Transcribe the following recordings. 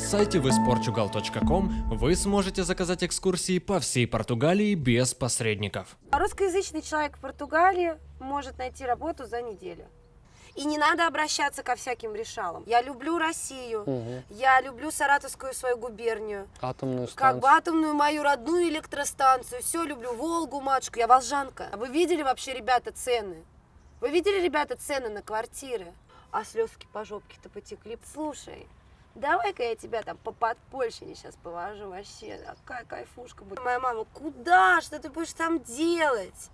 сайте visportugal.com вы сможете заказать экскурсии по всей Португалии без посредников. Русскоязычный человек в Португалии может найти работу за неделю. И не надо обращаться ко всяким решалам. Я люблю Россию, Мгм. я люблю Саратовскую свою губернию, Атомную как станцию. бы атомную мою родную электростанцию, все люблю, Волгу, матушку, я волжанка. А Вы видели вообще, ребята, цены? Вы видели, ребята, цены на квартиры? А слезки по жопке-то потекли. Слушай, давай-ка я тебя там по подпольщине сейчас повожу вообще. Какая кайфушка будет. Моя мама, куда? Что ты будешь там делать?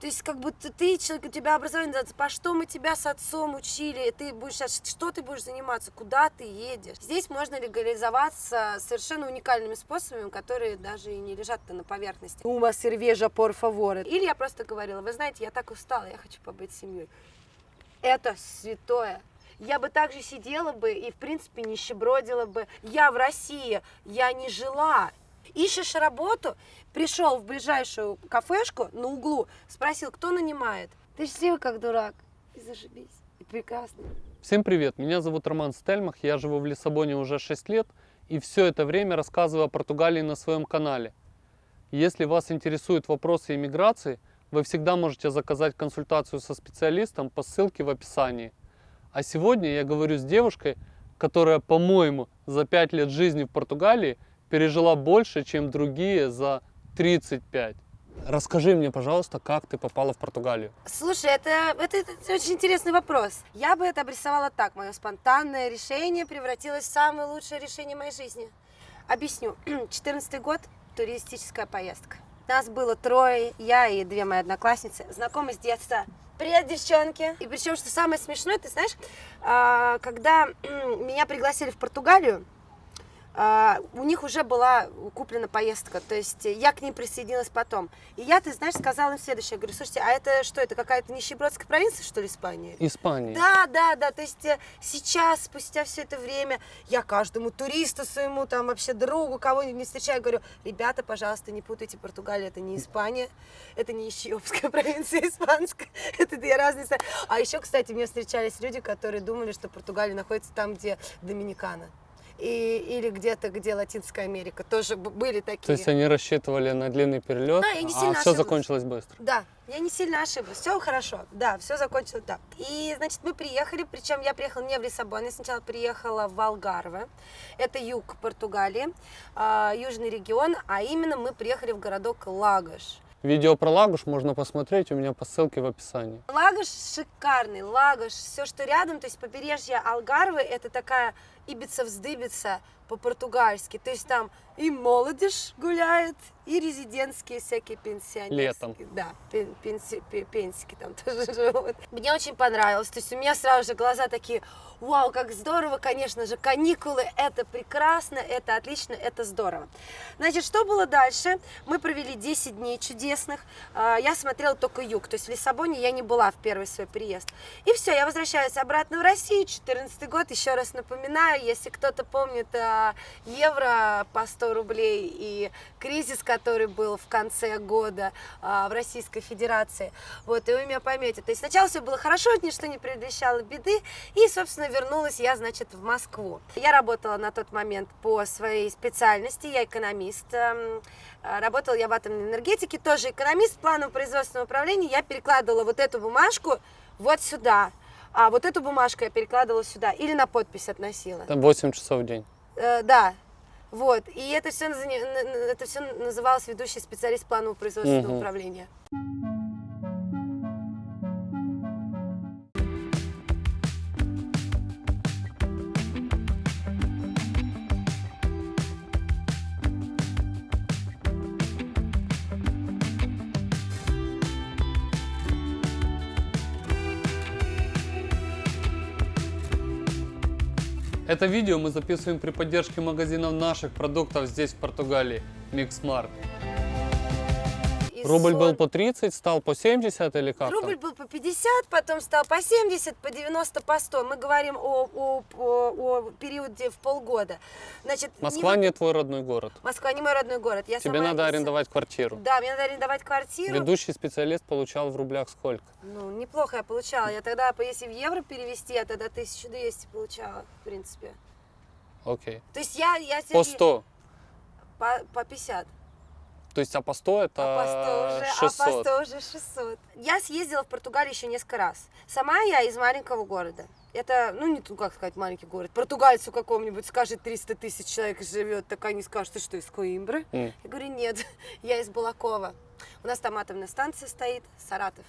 То есть, как будто ты, человек, у тебя образование, по что мы тебя с отцом учили, ты будешь, сейчас- что ты будешь заниматься, куда ты едешь. Здесь можно легализоваться совершенно уникальными способами, которые даже и не лежат-то на поверхности. Ума сервежа, por favor. Или я просто говорила, вы знаете, я так устала, я хочу побыть семьей. Это святое. Я бы также сидела бы и, в принципе, нищебродила бы. Я в России, я не жила. Ищешь работу, пришел в ближайшую кафешку на углу, спросил, кто нанимает. Ты сел как дурак. И зашибись. И прекрасно. Всем привет, меня зовут Роман Стельмах, я живу в Лиссабоне уже 6 лет и все это время рассказываю о Португалии на своем канале. Если вас интересуют вопросы иммиграции, вы всегда можете заказать консультацию со специалистом по ссылке в описании. А сегодня я говорю с девушкой, которая, по-моему, за 5 лет жизни в Португалии пережила больше, чем другие за 35. Расскажи мне, пожалуйста, как ты попала в Португалию. Слушай, это, это, это очень интересный вопрос. Я бы это обрисовала так. Мое спонтанное решение превратилось в самое лучшее решение моей жизни. Объясню. 14 год, туристическая поездка. Нас было трое, я и две мои одноклассницы, знакомы с детства. Привет, девчонки! И причем, что самое смешное, ты знаешь, а, когда меня пригласили в Португалию, у них уже была куплена поездка, то есть я к ним присоединилась потом. И я, ты знаешь, сказала им следующее, я говорю, слушайте, а это что, это какая-то нищебродская провинция, что ли, Испания? Испания. Да, да, да, то есть э, сейчас, спустя все это время, я каждому туристу своему, там вообще другу, кого-нибудь не встречаю, говорю, ребята, пожалуйста, не путайте, Португалия это не Испания, это не Ищиопская провинция испанская, это две разные страны. А еще, кстати, мне встречались люди, которые думали, что Португалия находится там, где Доминикана. И, или где-то, где Латинская Америка, тоже были такие. То есть они рассчитывали на длинный перелет, Да, я не а сильно все ошиблась. закончилось быстро. Да, я не сильно ошиблась. Все хорошо. Да, все закончилось так. И, значит, мы приехали, причем я приехала не в Лиссабон, я сначала приехала в Алгарве. Это юг Португалии, а, южный регион, а именно мы приехали в городок Лагош. Видео про Лагуш можно посмотреть у меня по ссылке в описании. Лагош шикарный, Лагош, все, что рядом, то есть побережье Алгарвы, это такая ибица-вздыбица по-португальски, то есть там и молодежь гуляет, и резидентские всякие пенсионерские. Летом. Да, пен- пенси- пе- пенсики там тоже живут. Мне очень понравилось, то есть у меня сразу же глаза такие, вау, как здорово, конечно же, каникулы, это прекрасно, это отлично, это здорово. Значит, что было дальше? Мы провели 10 дней чудесных, А, я смотрела только юг, то есть в Лиссабоне я не была в первый свой приезд. И все, я возвращаюсь обратно в Россию, 14 год, еще раз напоминаю, если кто-то помнит евро по 100 рублей и кризис, который был в конце года а, в Российской Федерации, вот, и вы меня поймете. То есть сначала все было хорошо, ничто не предвещало беды, и, собственно, вернулась я, значит, в Москву. Я работала на тот момент по своей специальности, я экономист, эм, а, Работала я в атомной энергетике, тоже экономист планового производственного управления. Я перекладывала вот эту бумажку вот сюда, а вот эту бумажку я перекладывала сюда или на подпись относила. Там 8 часов в день. Э, да, вот. И это все, это все называлось ведущий специалист планового производственного Мгм. управления. Это видео мы записываем при поддержке магазинов наших продуктов здесь, в Португалии. Mix Markt. И Рубль был по 30, стал по 70 или как Рубль там? был по 50, потом стал по 70, по 90, по 100. Мы говорим о, о, о- о периоде в полгода. Значит, не Москва вот- не твой родной город. Москва не мой родной город. Я Тебе сама надо арендовать квартиру. Да, мне надо арендовать квартиру. Ведущий специалист получал в рублях сколько? Ну, неплохо я получала. Я тогда, если в евро перевести, я тогда 1200 получала, в принципе. Окей. То есть я, я По себе- 100. По, по 50. То есть, а по 100 это А по 100 уже, 600. а по 100 уже 600. Я съездила в Португалию еще несколько раз. Сама я из маленького города. Это, ну, не, ну, как сказать, маленький город. Португальцу какому-нибудь скажет 300 тысяч человек живет, так они скажут, ты что, из Коимбры? М. Я говорю, нет, я из Балакова. У нас там атомная станция стоит, Саратов.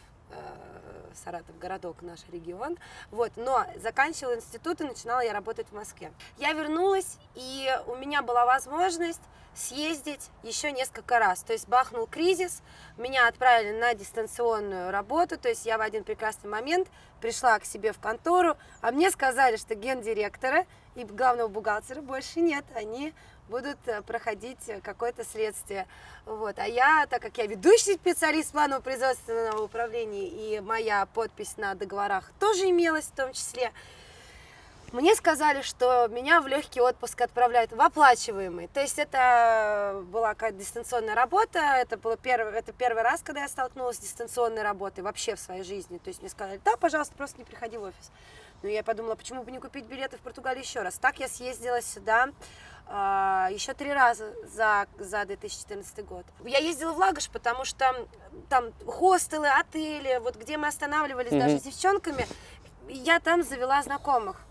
Саратов, городок, наш регион. Вот, но заканчивала институт и начинала я работать в Москве. Я вернулась, и у меня была возможность съездить еще несколько раз. То есть бахнул кризис, меня отправили на дистанционную работу, то есть я в один прекрасный момент пришла к себе в контору, а мне сказали, что гендиректора и главного бухгалтера больше нет, они будут э, проходить э, какое-то следствие. Вот. А я, так как я ведущий специалист планового производственного управления, и моя подпись на договорах тоже имелась в том числе, мне сказали, что меня в легкий отпуск отправляют в оплачиваемый. То есть это была какая-то дистанционная работа. Это было первый, это первый раз, когда я столкнулась с дистанционной работой вообще в своей жизни. То есть мне сказали, да, пожалуйста, просто не приходи в офис. Но я подумала, почему бы не купить билеты в Португалию еще раз. Так я съездила сюда а, еще три раза за, за 2014 год. Я ездила в Лагош, потому что там хостелы, отели, вот где мы останавливались даже Мгм. с девчонками, я там завела знакомых.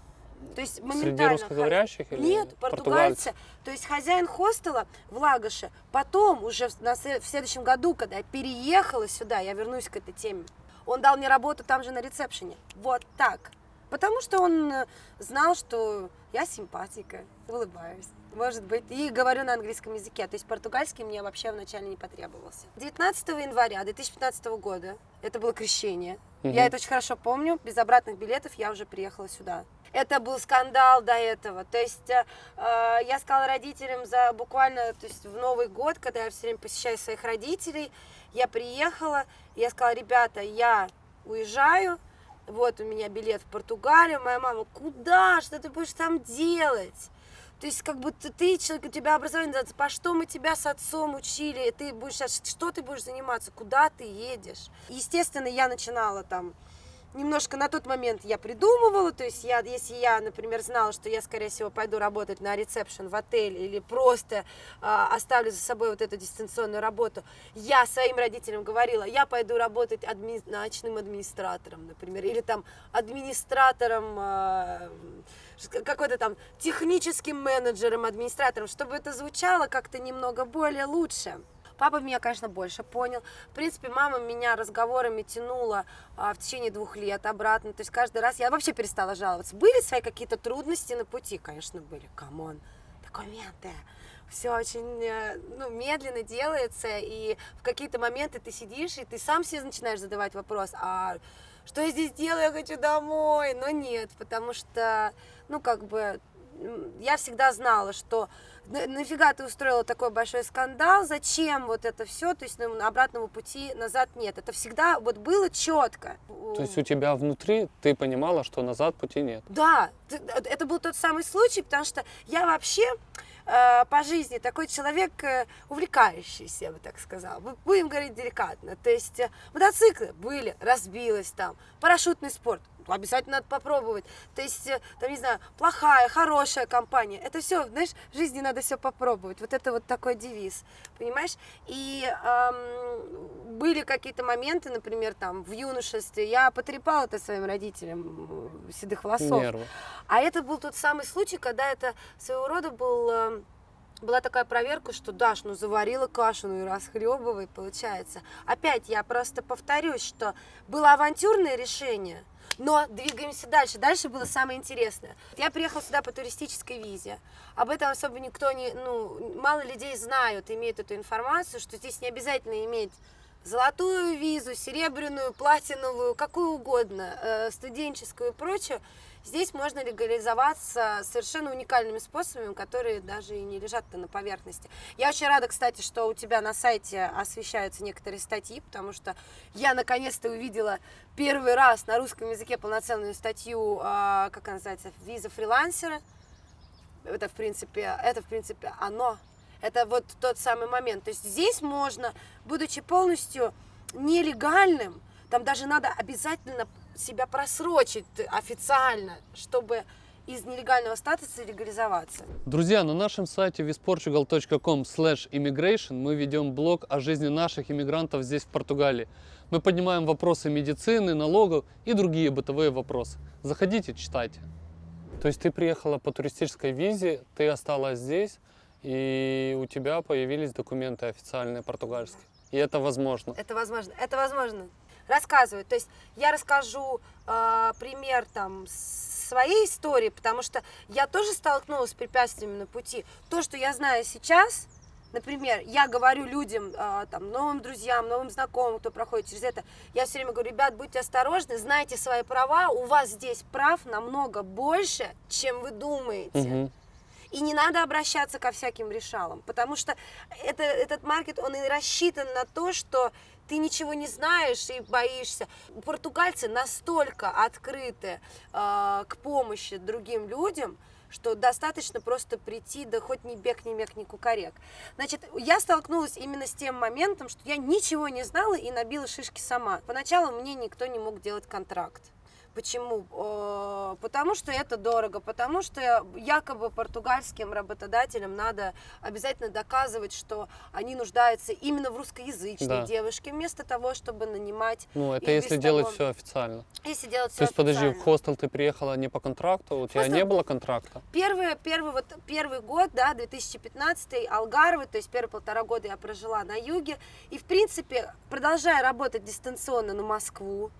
То есть Среди моментально. русскоговорящих или Нет, португальцы. То есть хозяин хостела в Лагоше. Потом, уже на в следующем году, когда я переехала сюда, я вернусь к этой теме, он дал мне работу там же на ресепшене. Вот так. Потому что он э, знал, что я симпатика, улыбаюсь. Может быть, и говорю на английском языке. То есть португальский мне вообще вначале не потребовался. 19 января 2015 года, это было крещение. Мгм. Я это очень хорошо помню. Без обратных билетов я уже приехала сюда. Это был скандал до этого. То есть э, э, я сказала родителям за буквально, то есть в Новый год, когда я все время посещаю своих родителей, я приехала, я сказала, ребята, я уезжаю, вот у меня билет в Португалию, моя мама, куда, что ты будешь там делать? То есть, как будто ты, человек, у тебя образование, по что мы тебя с отцом учили, ты будешь, а что ты будешь заниматься, куда ты едешь? Естественно, я начинала там немножко на тот момент я придумывала, то есть я, если я, например, знала, что я, скорее всего, пойду работать на ресепшн в отеле или просто а, оставлю за собой вот эту дистанционную работу, я своим родителям говорила, я пойду работать адми- ночным администратором, например, или там администратором, ш- какой-то там техническим менеджером, администратором, чтобы это звучало как-то немного более лучше. Папа меня, конечно, больше понял. В принципе, мама меня разговорами тянула а, в течение двух лет обратно. То есть каждый раз я вообще перестала жаловаться. Были свои какие-то трудности на пути? Конечно, были. Come on. Документы. Все очень э, ну, медленно делается, и в какие-то моменты ты сидишь, и ты сам себе начинаешь задавать вопрос, а что я здесь делаю, я хочу домой. Но нет, потому что, ну, как бы, я всегда знала, что нафига ты устроила такой большой скандал, зачем вот это все, то есть ну, обратного пути назад нет. Это всегда вот было четко. То есть у тебя внутри ты понимала, что назад пути нет. Да, т- это был тот самый случай, потому что я вообще э, по жизни такой человек э, увлекающийся, я бы так сказала. Бу- Будем говорить деликатно. То есть э, мотоциклы были, разбилась там, парашютный спорт. Обязательно надо попробовать. То есть, э, там, не знаю, плохая, хорошая компания. Это все, знаешь, в жизни надо все попробовать. Вот это вот такой девиз, понимаешь? И эм, были какие-то моменты, например, там, в юношестве, я потрепала это своим родителям э, седых волосов. Нервы. А это был тот самый случай, когда это своего рода был, э, была такая проверка, что Даш, ну заварила кашу, ну и расхлебывай, получается. Опять я просто повторюсь, что было авантюрное решение, но двигаемся дальше. Дальше было самое интересное. Я приехала сюда по туристической визе. Об этом особо никто не, ну, мало людей знают, имеют эту информацию, что здесь не обязательно иметь золотую визу, серебряную, платиновую, какую угодно, э, студенческую и прочее. Здесь можно легализоваться совершенно уникальными способами, которые даже и не лежат на поверхности. Я очень рада, кстати, что у тебя на сайте освещаются некоторые статьи, потому что я наконец-то увидела первый раз на русском языке полноценную статью, а, как она называется, виза фрилансера. Это в принципе, это в принципе оно. Это вот тот самый момент. То есть здесь можно, будучи полностью нелегальным, там даже надо обязательно себя просрочить официально, чтобы из нелегального статуса легализоваться. Друзья, на нашем сайте visportugal.com immigration мы ведем блог о жизни наших иммигрантов здесь, в Португалии. Мы поднимаем вопросы медицины, налогов и другие бытовые вопросы. Заходите, читайте. То есть ты приехала по туристической визе, ты осталась здесь, и у тебя появились документы официальные португальские. И это возможно. Это возможно. Это возможно. Рассказываю. То есть я расскажу э, пример там своей истории, потому что я тоже столкнулась с препятствиями на пути. То, что я знаю сейчас, например, я говорю людям, э, там, новым друзьям, новым знакомым, кто проходит через это, я все время говорю, ребят, будьте осторожны, знайте свои права, у вас здесь прав намного больше, чем вы думаете. И не надо обращаться ко всяким решалам, потому что это, этот маркет, он и рассчитан на то, что ты ничего не знаешь и боишься. Португальцы настолько открыты э, к помощи другим людям, что достаточно просто прийти, да хоть ни бег, ни мег, ни кукарек. Значит, я столкнулась именно с тем моментом, что я ничего не знала и набила шишки сама. Поначалу мне никто не мог делать контракт. Почему? Потому что это дорого, потому что якобы португальским работодателям надо обязательно доказывать, что они нуждаются именно в русскоязычной Да. девушке, вместо того, чтобы нанимать, Ну, это если делать того- все официально. если делать То все есть, подожди, в хостел ты приехала не по контракту, у тебя Хостел- не было контракта? Первый, первый, вот, первый год, да, 2015 Алгарвы, то есть первые полтора года я прожила на юге. И, в принципе, продолжая работать дистанционно на Москву,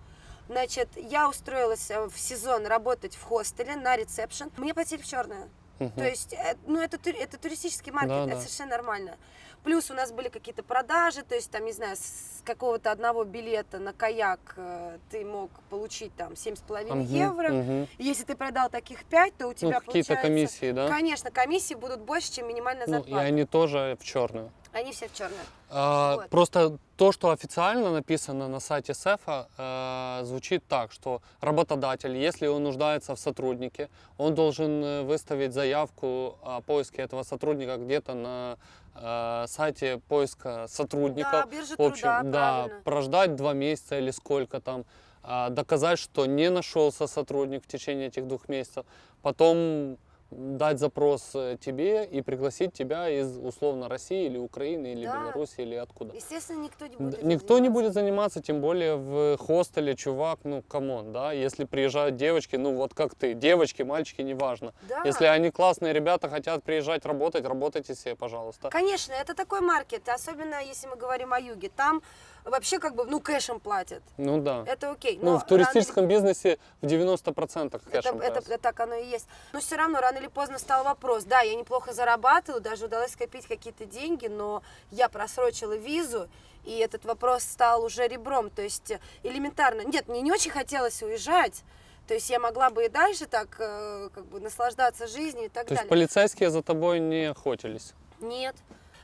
значит, я устроилась э, в сезон работать в хостеле на ресепшн. Мне платили в черное. Мгм. То есть, э, ну, это, это туристический маркет, Да, это да. совершенно нормально. Плюс у нас были какие-то продажи, то есть, там, не знаю, с какого-то одного билета на каяк э, ты мог получить там 7,5 Мгм, евро. И Если ты продал таких 5, то у Ну, тебя какие-то получается... комиссии, да? Конечно, комиссии будут больше, чем минимальная Ну, и зарплата. они тоже в черную. Они все в черное. А, Вот. Просто то, что официально написано на сайте СЭФа, э, звучит так, что работодатель, если он нуждается в сотруднике, он должен э, выставить заявку о поиске этого сотрудника где-то на э, сайте поиска сотрудников. Да, биржа В общем, труда, да, правильно. прождать два месяца или сколько там, а, доказать, что не нашелся сотрудник в течение этих двух месяцев, потом дать запрос э, тебе и пригласить тебя из условно России или Украины или Да. Беларуси или откуда. Естественно, никто не будет. Никто не будет заниматься, тем более в хостеле, чувак, ну, come on, да, если приезжают девочки, ну, вот как ты, девочки, мальчики, неважно. Да. Если они классные ребята, хотят приезжать работать, работайте себе, пожалуйста. Конечно, это такой market, особенно если мы говорим о юге. Там вообще как бы, ну, кэшем платят. Ну, да. Это окей. Ну, но в туристическом бизнесе в 90% Это, кэшем это, платят. это так оно и есть. Но все равно, рано или поздно стал вопрос. Да, я неплохо зарабатываю, даже удалось скопить какие-то деньги, но я просрочила визу, и этот вопрос стал уже ребром. То есть э, элементарно. Нет, мне не очень хотелось уезжать. То есть я могла бы и дальше так э, как бы наслаждаться жизнью и так То есть далее. полицейские за тобой не охотились. Нет.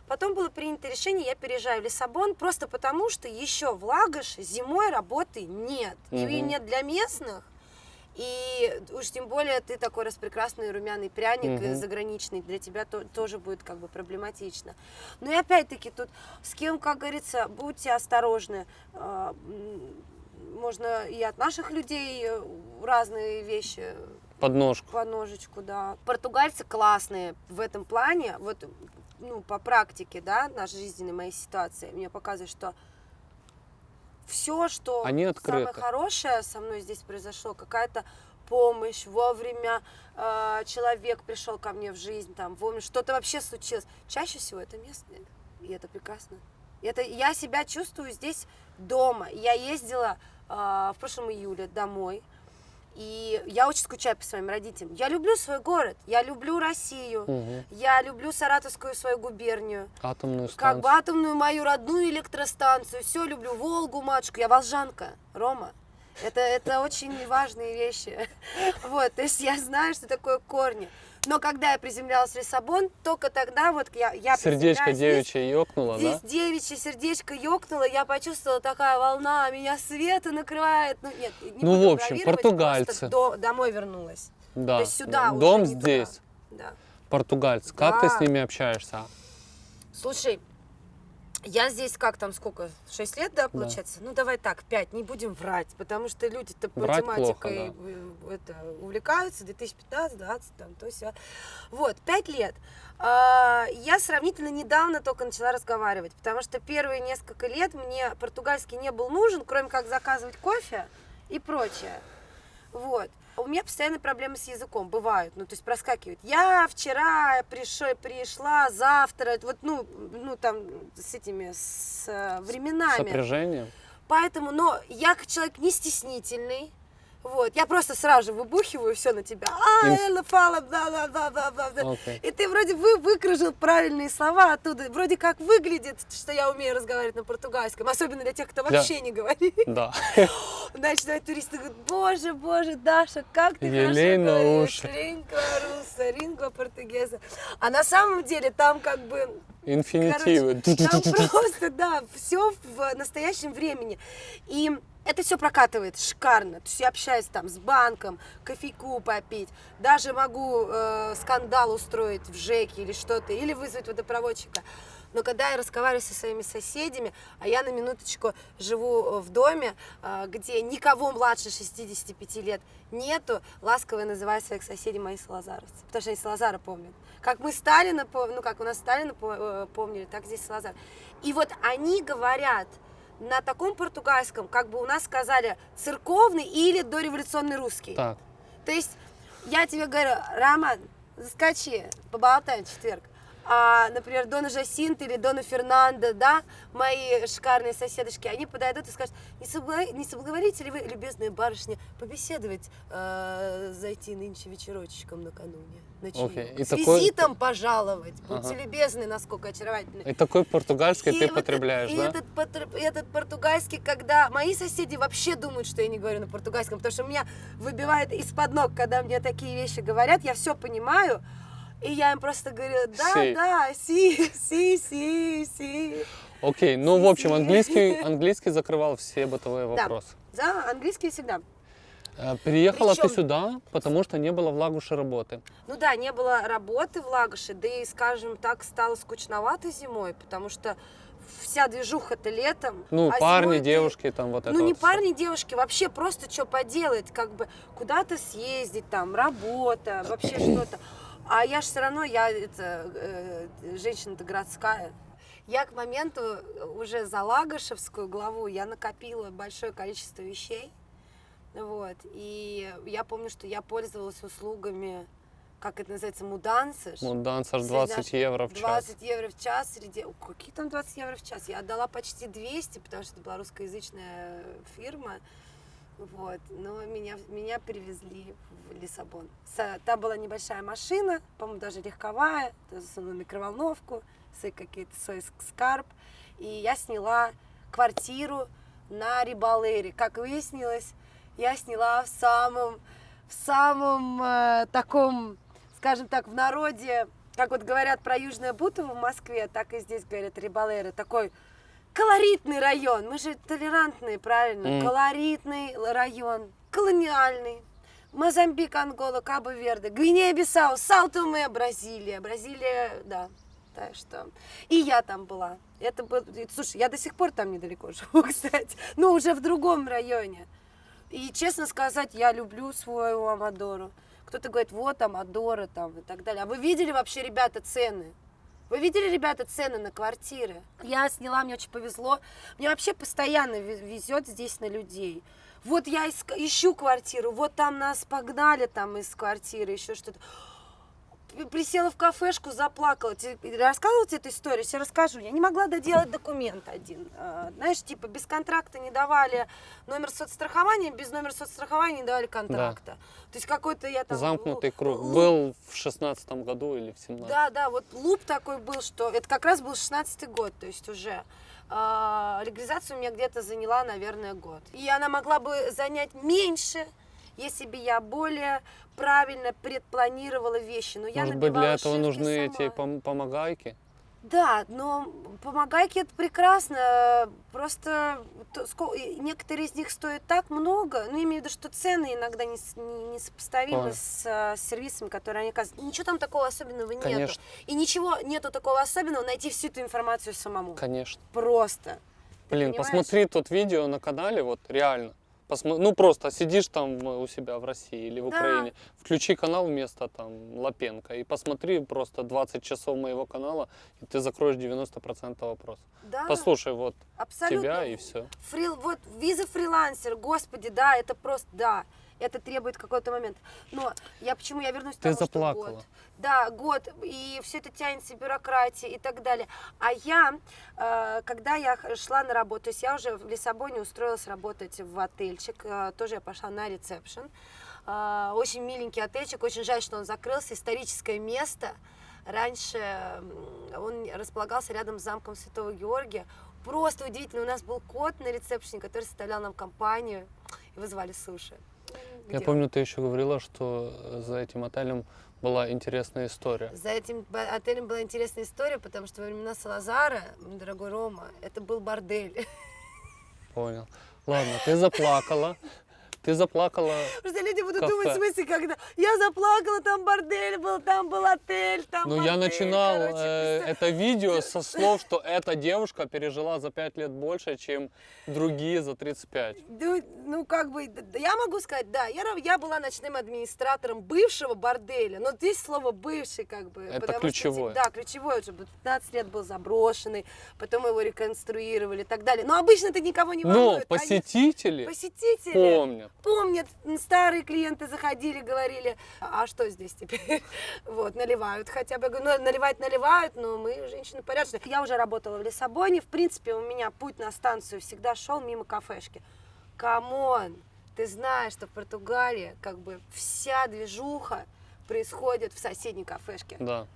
Потом было принято решение, я переезжаю в Лиссабон, просто потому что еще в Лагоше зимой работы нет. Ее Мгм. нет для местных. И уж тем более ты такой распрекрасный румяный пряник Мгм. заграничный, для тебя то- тоже будет как бы проблематично. Ну и опять-таки тут с кем, как говорится, будьте осторожны. А, Можно и от наших людей э, разные вещи Подножку. по ножичку, да. Португальцы классные в этом плане, вот, ну, по практике, да, нашей жизненной моей ситуации, мне показывает, что все, что Они самое хорошее со мной здесь произошло, какая-то помощь, вовремя э, человек пришел ко мне в жизнь, там, вовремя что-то вообще случилось. Чаще всего это местные, и это прекрасно. Это я себя чувствую здесь дома. Я ездила э, в прошлом июле домой, и я очень скучаю по своим родителям. Я люблю свой город, я люблю Россию, Мгм. я люблю Саратовскую свою губернию, Атомную как станцию. бы атомную мою родную электростанцию, все люблю, Волгу, матушку, я волжанка, Рома. Это, это очень важные вещи. Вот, то есть я знаю, что такое корни. Но когда я приземлялась в Лиссабон, только тогда вот я, я Сердечко здесь, девичье ёкнуло, Здесь да? девичье сердечко ёкнуло, я почувствовала такая волна, меня света накрывает. Ну, нет, не Ну, в общем, португальцы. до- домой вернулась. Да. То есть сюда уже, Дом туда. здесь. Да. Португальцы. Как ты с Да. ними общаешься? Слушай, Я здесь как там, сколько, 6 лет, да, получается? Ну, давай так, 5, не будем врать, потому что люди-то математикой плохо, э, это, увлекаются, 2015, 20, там, то все. Вот, 5 лет. А, Я сравнительно недавно только начала разговаривать, потому что первые несколько лет мне португальский не был нужен, кроме как заказывать кофе и прочее. Вот. У меня постоянно проблемы с языком бывают, ну, то есть проскакивают. Я вчера пришла, пришла завтра, вот, ну, ну, там, с этими, с э, временами. Сопряжение. Поэтому, но я как человек не стеснительный, вот, я просто сразу же выбухиваю все на тебя. А, Элла Фала, бла бла бла бла бла. И ты вроде вы выкружил правильные слова оттуда. Вроде как выглядит, что я умею разговаривать на португальском. Особенно для тех, кто вообще не говорит. Да. Начинают туристы говорят, боже, боже, Даша, как ты Елей на хорошо говоришь. руса, лингва португеза. А на самом деле там как бы Инфинитивы. Короче, там просто, да, все в настоящем времени. И это все прокатывает шикарно. То есть я общаюсь там с банком, кофейку попить, даже могу э, скандал устроить в ЖЭКе или что-то, или вызвать водопроводчика. Но когда я разговариваю со своими соседями, а я на минуточку живу э, в доме, э, где никого младше 65 лет нету, ласково называю своих соседей мои салазаровцы, потому что они Салазара помнят. Как мы Сталина, ну как у нас Сталина э, помнили, так здесь Салазар. И вот они говорят на таком португальском, как бы у нас сказали, церковный или дореволюционный русский. Так. То есть я тебе говорю, Роман, заскочи, поболтаем в четверг. А, например, Дона Жасинта или Дона Фернандо, да, мои шикарные соседочки, они подойдут и скажут, не, соблаго- не соблаговолите ли вы, любезная барышня, побеседовать, э, зайти нынче вечерочком накануне, на? Окей, и С такой- визитом пожаловать, будьте Ага. любезны, насколько очаровательны. И такой португальский И ты вот потребляешь, и да? Этот, потр- этот португальский, когда мои соседи вообще думают, что я не говорю на португальском, потому что меня выбивает из-под ног, когда мне такие вещи говорят, я все понимаю, и я им просто говорю, да, Си. да, си, си, си, си. Окей, ну, в общем, Си. английский, английский закрывал все бытовые вопросы. Да, английский всегда. Э, Приехала ты Причём- сюда, потому что не было в Лагуше работы. Ну да, не было работы в Лагоше, да и, скажем так, стало скучновато зимой, потому что вся движуха-то летом. Ну, а парни, ты- девушки, там вот это Ну, не вот всё. парни, девушки, вообще просто что поделать, как бы куда-то съездить, там, работа, вообще что-то. А я же все равно, я это, э, женщина-то городская. Я к моменту уже за Лагошевскую главу я накопила большое количество вещей. Вот. И я помню, что я пользовалась услугами, как это называется, мудансыш. Ну, данс аж Среди 20 наших евро в час. 20 евро в час среди... О, Какие там 20 евро в час? Я отдала почти 200, потому что это была русскоязычная фирма. Вот. Но меня, меня перевезли в Лиссабон. Там была небольшая машина, по-моему, даже легковая, засунула микроволновку, какие-то свой ск- скарб. И я сняла квартиру на Рибалере. Как выяснилось, я сняла в самом, в самом э, таком, скажем так, в народе, как вот говорят про Южное Бутово в Москве, так и здесь говорят Рибалеры, такой колоритный район. Мы же толерантные, правильно? Мгм. Колоритный район, колониальный. Мозамбик, Ангола, Кабо-Верде, Гвинея-Бисау, Саутуме, Бразилия. Бразилия, да. Так что... И я там была. Это был... Слушай, я до сих пор там недалеко живу, кстати. Но уже в другом районе. И, честно сказать, я люблю свою Амадору. Кто-то говорит, вот Амадора там и так далее. А вы видели вообще, ребята, цены? Вы видели, ребята, цены на квартиры? Я сняла, мне очень повезло. Мне вообще постоянно ве- везет здесь на людей. Вот я ищу квартиру, вот там нас погнали там из квартиры, еще что-то. Присела в кафешку, заплакала. Рассказывала тебе эту историю? Сейчас расскажу. Я не могла доделать документ один. А, Знаешь, типа без контракта не давали номер соцстрахования, без номера соцстрахования не давали контракта. То есть какой-то я там... Замкнутый лу- круг. лу- Был в шестнадцатом году или в 17 да, да, вот луп такой был, что это как раз был 16 год, то есть уже. А, легализация у меня где-то заняла, наверное, год. И она могла бы занять меньше, если бы я более правильно предпланировала вещи. Но я Может быть, для этого нужны эти сама. пом- помогайки? Да, но помогайки это прекрасно, просто некоторые из них стоят так много, ну, имею в виду, что цены иногда не, с- не, не сопоставимы с а, сервисами, которые они оказывают. Ничего там такого особенного нету. Конечно. И ничего нету такого особенного найти всю эту информацию самому. Конечно. Просто. Ты Блин, понимаешь? посмотри тут видео на канале, вот реально. Посмо- Ну просто сидишь там э, у себя в России или в Да. Украине, включи канал вместо там Лапенко и посмотри просто 20 часов моего канала, и ты закроешь 90% вопросов. Да, Послушай вот абсолютно. тебя и все. Фрил, вот виза фрилансер, господи, да, это просто, да, это требует какой-то момент. Но я почему я вернусь к Ты тому, что заплакала. год. Да, год, и все это тянется, бюрократия и так далее. А я, э, когда я шла на работу, то есть я уже в Лиссабоне устроилась работать в отельчик, э, тоже я пошла на ресепшн. Э, Очень миленький отельчик, очень жаль, что он закрылся, историческое место. Раньше он располагался рядом с замком Святого Георгия. Просто удивительно, у нас был кот на ресепшене, который составлял нам компанию, и вызвали суши. Я помню, ты еще говорила, что э, за этим отелем была интересная история. За этим отелем была интересная история, потому что во времена Салазара, дорогой Рома, это был бордель. Понял. Ладно, ты заплакала. Ты заплакала. Просто люди будут Кафе. думать, в смысле, когда я заплакала, там бордель был, там был отель, там Ну, я начинал короче, э, представь. это видео со слов, что эта девушка пережила за 5 лет больше, чем другие за 35. Ну, ну, как бы, я могу сказать, да, я, я была ночным администратором бывшего борделя, но здесь слово бывший, как бы. Это потому что, ключевое. да, ключевое, уже 15 лет был заброшенный, потом его реконструировали и так далее. Но обычно это никого не Но волнует. они- посетители Посетители помнят. старые клиенты заходили, говорили, а что здесь теперь? Вот, наливают хотя бы. Ну, наливать наливают, но мы женщины порядочные. Я уже работала в Лиссабоне, в принципе, у меня путь на станцию всегда шел мимо кафешки. Come on, ты знаешь, что в Португалии как бы вся движуха происходит в соседней кафешке. Да.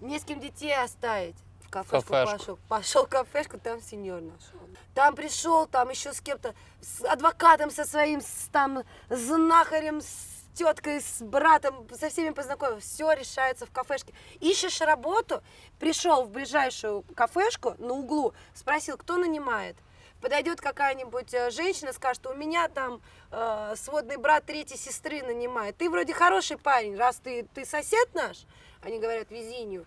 Не с кем детей оставить. В кафешку, Кафешку. пошел. Пошел в кафешку, там сеньор нашел. Там пришел, там еще с кем-то, с адвокатом со своим, с, там, знахарем, с теткой, с братом, со всеми познакомился. Все решается в кафешке. Ищешь работу, пришел в ближайшую кафешку на углу, спросил, кто нанимает. Подойдет какая-нибудь э, женщина, скажет, у меня там э, сводный брат третьей сестры нанимает. Ты вроде хороший парень, раз ты, ты сосед наш. Они говорят, Визинию.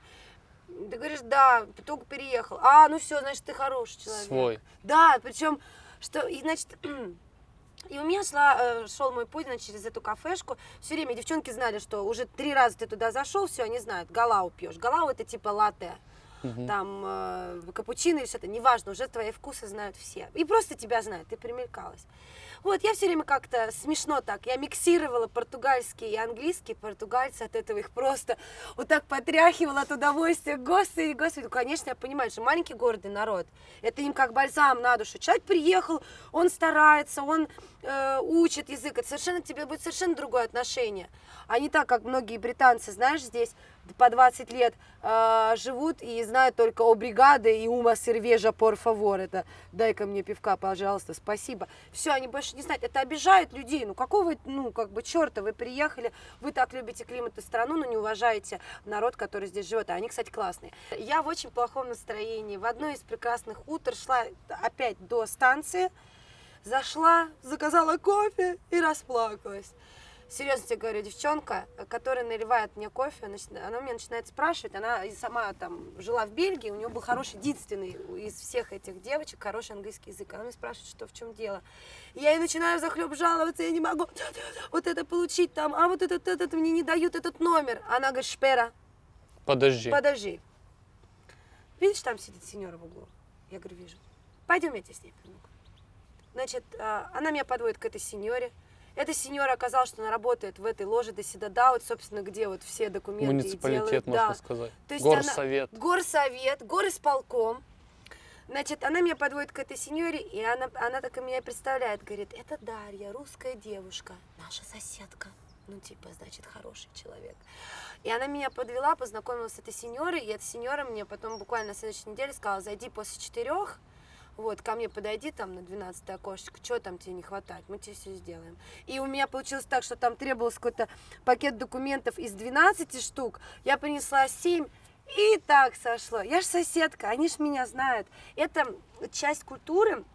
Ты говоришь, да, только переехал. А, ну все, значит, ты хороший человек. Свой. Да, причем, что, и, значит, и у меня шла, э, шел мой путь значит, через эту кафешку. Все время девчонки знали, что уже три раза ты туда зашел, все, они знают, галау пьешь. Галау это типа латте. Мгм. Там э, капучино или что-то, неважно, уже твои вкусы знают все. И просто тебя знают, ты примелькалась. Вот, я все время как-то смешно так, я миксировала португальский и английский, португальцы от этого их просто вот так потряхивала от удовольствия, господи, господи, Ну, конечно, я понимаю, что маленький гордый народ, это им как бальзам на душу, человек приехал, он старается, он э, учит язык, это совершенно тебе будет совершенно другое отношение, а не так, как многие британцы, знаешь, здесь по 20 лет э, живут и знают только о бригаде и ума сервежа, por favor, это дай-ка мне пивка, пожалуйста, спасибо. Все, они больше не знают, это обижает людей, ну какого, ну как бы черта, вы приехали, вы так любите климат и страну, но не уважаете народ, который здесь живет, а они, кстати, классные. Я в очень плохом настроении, в одно из прекрасных утр шла опять до станции, зашла, заказала кофе и расплакалась. Серьезно тебе говорю, девчонка, которая наливает мне кофе, она меня начинает спрашивать, она и сама там жила в Бельгии, у нее был хороший, единственный из всех этих девочек, хороший английский язык. Она меня спрашивает, что в чем дело. И я ей начинаю захлеб жаловаться, я не могу вот это получить там, а вот этот, этот мне не дают этот номер. Она говорит, шпера, Подожди. подожди. Видишь, там сидит сеньора в углу? Я говорю, вижу. Пойдем, я тебя с ней верну. Значит, а, она меня подводит к этой сеньоре. Эта сеньора оказалась, что она работает в этой ложе до Седада, вот, собственно, где вот все документы Муниципалитет, делают. можно Да. сказать. То есть Горсовет. Она, горсовет, горисполком. Значит, она меня подводит к этой сеньоре, и она, она так и меня представляет. Говорит, это Дарья, русская девушка, наша соседка. Ну, типа, значит, хороший человек. И она меня подвела, познакомилась с этой сеньорой, и эта сеньора мне потом буквально на следующей неделе сказала, зайди после четырех, вот, ко мне подойди там на 12 окошечко, что там тебе не хватает, мы тебе все сделаем. И у меня получилось так, что там требовался какой-то пакет документов из 12 штук, я принесла 7, И так сошло. Я ж соседка, они ж меня знают. Это часть культуры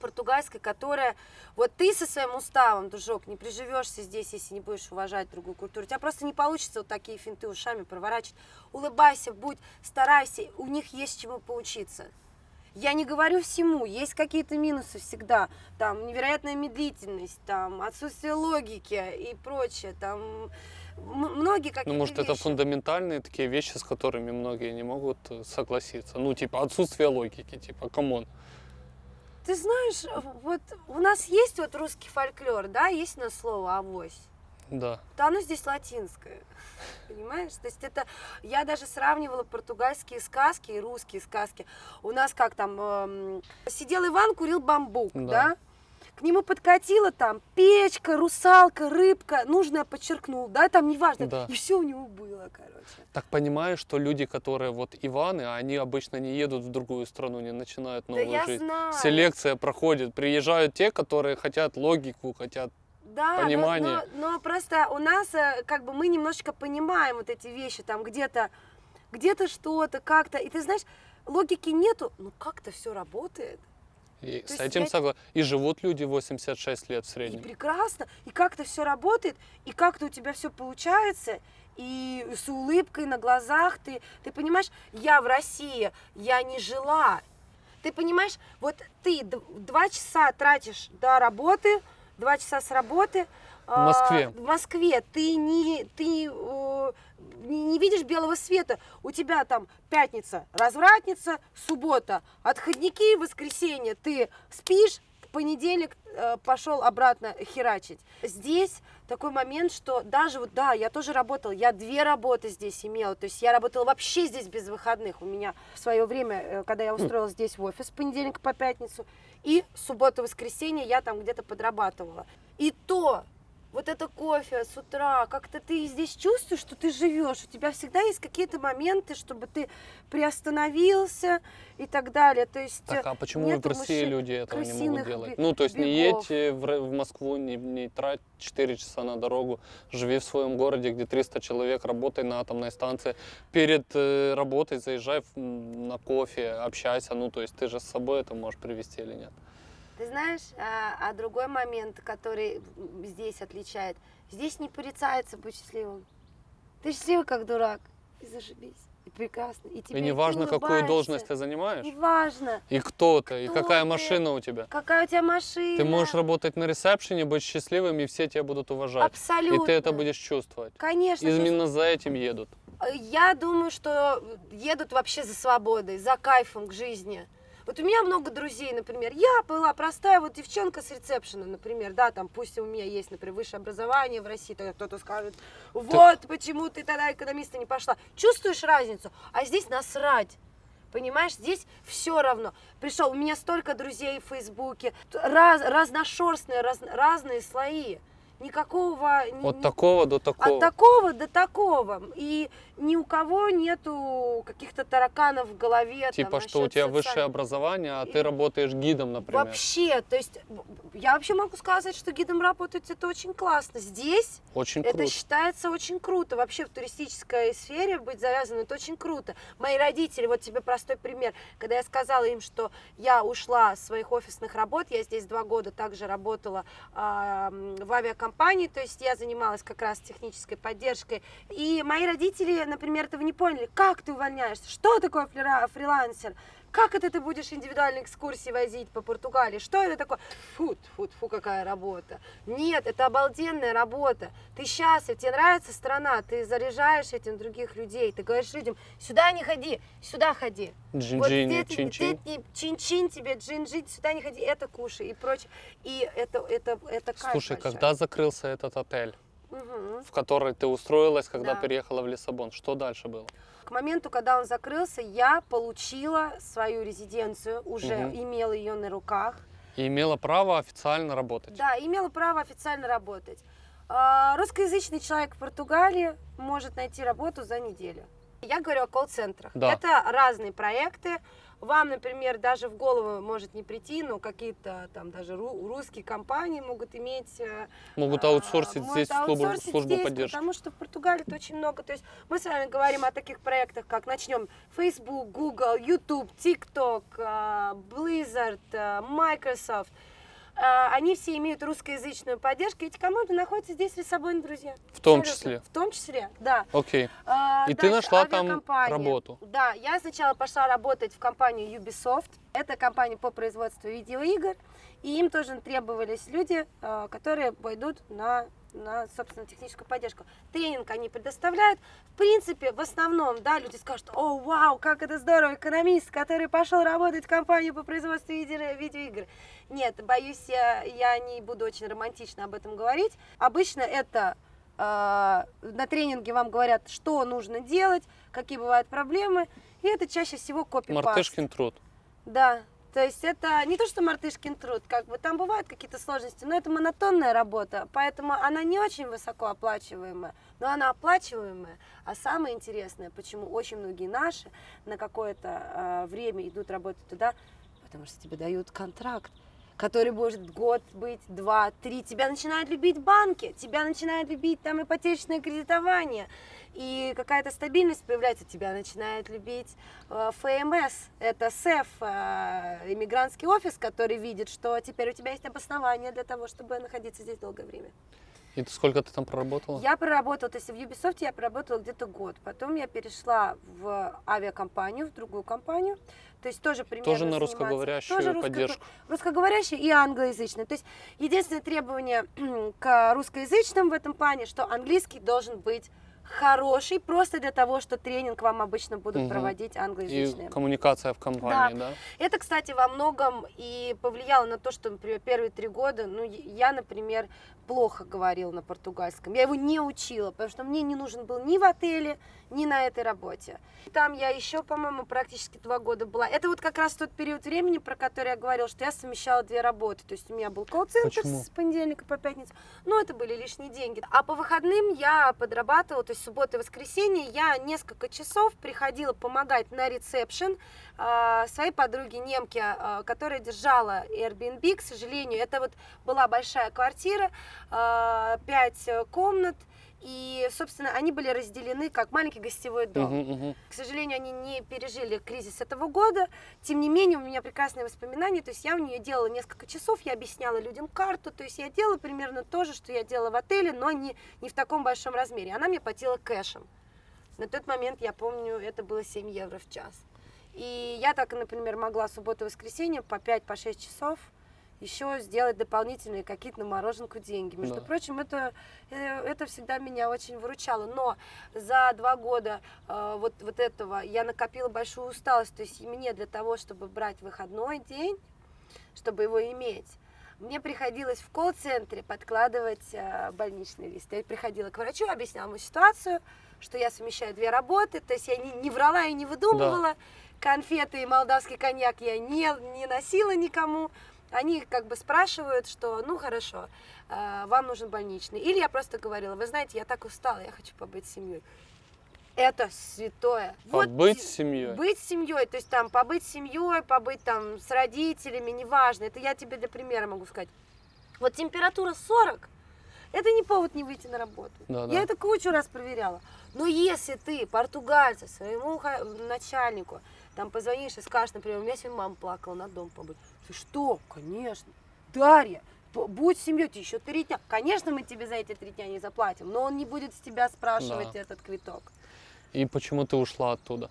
португальской, которая... Вот ты со своим уставом, дружок, не приживешься здесь, если не будешь уважать другую культуру. У тебя просто не получится вот такие финты ушами проворачивать. Улыбайся, будь, старайся, у них есть чему поучиться. Я не говорю всему, есть какие-то минусы всегда, там невероятная медлительность, там отсутствие логики и прочее, там многие какие-то Ну, может, это вещи. фундаментальные такие вещи, с которыми многие не могут э, согласиться. Ну, типа, отсутствие логики, типа, come on. Ты знаешь, вот у нас есть вот русский фольклор, да, есть на слово авось. Да. то оно здесь латинское. Понимаешь? То есть это... Я даже сравнивала португальские сказки и русские сказки. У нас как там... эм, сидел Иван, курил бамбук, да. Да. К нему подкатила там печка, русалка, рыбка. Нужное подчеркнул, да, там неважно. Да. И все у него было, короче. Так понимаешь, что люди, которые вот Иваны, они обычно не едут в другую страну, не начинают новую да я жизнь. знаю. Селекция проходит. Приезжают те, которые хотят логику, хотят Да, но- понимание. Но, но просто у нас э, как бы мы немножечко понимаем вот эти вещи, там где-то где-то что-то, как-то. И ты знаешь, логики нету, но как-то все работает. И То с этим я- согласен. И живут люди 86 лет в И среднем. прекрасно, и как-то все работает, и как-то у тебя все получается, и с улыбкой на глазах ты, ты понимаешь, я в России, я не жила. Ты понимаешь, вот ты два часа тратишь до работы, два часа с работы. В Москве. а, в Москве ты не, ты не, не видишь белого света. У тебя там пятница развратница, суббота отходники, воскресенье ты спишь, в понедельник э, пошел обратно херачить. Здесь такой момент, что даже вот, да, я тоже работала, я две работы здесь имела, то есть я работала вообще здесь без выходных. У меня в свое время, э, когда я устроилась здесь в офис с понедельника по пятницу, и суббота-воскресенье я там где-то подрабатывала. И то, вот это кофе с утра, как-то ты здесь чувствуешь, что ты живешь, у тебя всегда есть какие-то моменты, чтобы ты приостановился и так далее. То есть Так, э, а почему в России люди этого не могут делать? Ну, то есть не бегов. едь в, Москву, не, не трать 4 часа на дорогу, живи в своем городе, где 300 человек, работай на атомной станции. Перед э, работой заезжай на кофе, общайся. Ну, то есть ты же с собой это можешь привезти или нет? Ты знаешь, а, а другой момент, который здесь отличает, здесь не порицается быть счастливым. Ты счастливый как дурак, и зашибись, и прекрасно, и тебе и неважно, ты какую должность ты занимаешь, Неважно, и кто ты, и Кто какая ты? машина у тебя. какая у тебя машина. Ты можешь работать на ресепшене, быть счастливым, и все тебя будут уважать. Абсолютно. И ты это будешь чувствовать. Конечно. Именно за этим едут. Я думаю, что едут вообще за свободой, за кайфом к жизни. Вот у меня много друзей, например. Я была простая вот девчонка с ресепшена, например, да, там, пусть у меня есть, например, высшее образование в России, то кто-то скажет, вот почему ты тогда экономиста не пошла. Чувствуешь разницу? А здесь насрать. Понимаешь, здесь все равно. Пришел, у меня столько друзей в Фейсбуке, раз, разношерстные, раз- разные слои. Никакого... ни- От ни- такого до такого. от такого до такого. И ни у кого нету каких-то тараканов в голове. там, Типа, что у тебя социаль- высшее образование, а И- ты работаешь гидом, например. Вообще, то есть я вообще могу сказать, что гидом работать это очень классно. Здесь Очень это круто. считается очень круто. Вообще в туристической сфере быть завязанным это очень круто. Мои родители, вот тебе простой пример. Когда я сказала им, что я ушла с своих офисных работ, я здесь два года также работала м, в авиакомпании, то есть я занималась как раз технической поддержкой. И мои родители, например, этого не поняли. Как ты увольняешься? Что такое фрилансер? Как это ты будешь индивидуальные экскурсии возить по Португалии? Что это такое? Фу, фу, фу, какая работа. Нет, это обалденная работа. Ты счастлив, тебе нравится страна, ты заряжаешь этим других людей. Ты говоришь людям, сюда не ходи, сюда ходи. Вот Джинджини, здесь- чин-чин. чин-чин тебе, джин-джин, сюда не ходи, это кушай и прочее. И это, это, это кайф Слушай, большой. когда закрылся этот отель, в который ты устроилась, когда Да. переехала в Лиссабон, что дальше было? К моменту, когда он закрылся, я получила свою резиденцию, уже Мгм. имела ее на руках. И имела право официально работать. Да, имела право официально работать. А, Русскоязычный человек в Португалии может найти работу за неделю. Я говорю о колл-центрах. Да. Это разные проекты. Вам, например, даже в голову может не прийти, но какие-то там даже ру- русские компании могут иметь... э, Могут а, аутсорсить могут здесь аутсорсить службу здесь, поддержки. Потому что в Португалии это очень много. То есть мы с вами говорим о таких проектах, как начнем Facebook, Google, YouTube, TikTok, э, Blizzard, э, Microsoft. Э, Они все имеют русскоязычную поддержку. Эти команды находятся здесь в Лиссабоне, друзья. В том Абсолютно. числе. В том числе, да. Окей. А, И ты дальше нашла там работу? Да, я сначала пошла работать в компанию Ubisoft. Это компания по производству видеоигр. И им тоже требовались люди, а, которые пойдут на, на, собственно, техническую поддержку. Тренинг они предоставляют. В принципе, в основном, да, люди скажут, о, вау, как это здорово, экономист, который пошел работать в компанию по производству видео- видеоигр. Нет, боюсь, я, я не буду очень романтично об этом говорить. Обычно это э, на тренинге вам говорят, что нужно делать, какие бывают проблемы, и это чаще всего копипаст. Мартышкин труд. Да, то есть это не то, что мартышкин труд, как бы там бывают какие-то сложности, но это монотонная работа, поэтому она не очень высоко оплачиваемая, но она оплачиваемая. А самое интересное, почему очень многие наши на какое-то э, время идут работать туда, потому что тебе дают контракт который может год быть, два, три. Тебя начинают любить банки, тебя начинают любить там ипотечное кредитование, и какая-то стабильность появляется, тебя начинает любить э, ФМС, это СЭФ, э, иммигрантский офис, который видит, что теперь у тебя есть обоснование для того, чтобы находиться здесь долгое время. И ты сколько ты там проработала? Я проработала, то есть в Ubisoft я проработала где-то год. Потом я перешла в авиакомпанию, в другую компанию. То есть тоже примерно Тоже на русскоговорящую тоже русско- поддержку. Русскоговорящий и англоязычный. То есть единственное требование к русскоязычным в этом плане, что английский должен быть хороший, просто для того, что тренинг вам обычно будут Мгм. проводить англоязычные. И коммуникация в компании, да? Это, кстати, во многом и повлияло на то, что, например, первые три года, ну, я- например, плохо говорила на португальском. Я его не учила, потому что мне не нужен был ни в отеле, ни на этой работе. Там я еще, по-моему, практически два года была. Это вот как раз тот период времени, про который я говорила, что я совмещала две работы. То есть у меня был колл-центр с понедельника по пятницу, но это были лишние деньги. А по выходным я подрабатывала, то есть суббота и воскресенье, я несколько часов приходила помогать на ресепшн а, своей подруге немке, а, которая держала Airbnb, к сожалению, это вот была большая квартира, а, пять э, комнат, и, собственно, они были разделены как маленький гостевой дом. Мгм. К сожалению, они не пережили кризис этого года. Тем не менее, у меня прекрасные воспоминания. То есть я у нее делала несколько часов, я объясняла людям карту. То есть я делала примерно то же, что я делала в отеле, но не, не в таком большом размере. Она мне платила кэшем. На тот момент, я помню, это было 7 евро в час. И я так, например, могла субботу и воскресенье по 5-6 часов еще сделать дополнительные какие-то на мороженку деньги. Между Да. прочим, это, э, это всегда меня очень выручало. Но за два года э, вот, вот этого я накопила большую усталость. То есть мне для того, чтобы брать выходной день, чтобы его иметь, мне приходилось в колл-центре подкладывать э, больничный лист. Я приходила к врачу, объясняла ему ситуацию, что я совмещаю две работы, то есть я не, не врала и не выдумывала. Конфеты и молдавский коньяк я не, не носила никому. Они как бы спрашивают, что ну хорошо, э, вам нужен больничный. Или я просто говорила, вы знаете, я так устала, я хочу побыть с семьей. Это святое. Вот Побыть те- с семьей. быть семьей, то есть там побыть с семьей, побыть там с родителями, неважно. Это я тебе для примера могу сказать. Вот температура 40, это не повод не выйти на работу. Да, я да. это кучу раз проверяла. Но если ты, португальца, своему начальнику, там позвонишь и скажешь, например, у меня сегодня мама плакала, на дом побыть. Ты что? Конечно. Дарья, будь семьей, ты еще три дня. Конечно, мы тебе за эти три дня не заплатим, но он не будет с тебя спрашивать Да. этот квиток. И почему ты ушла оттуда?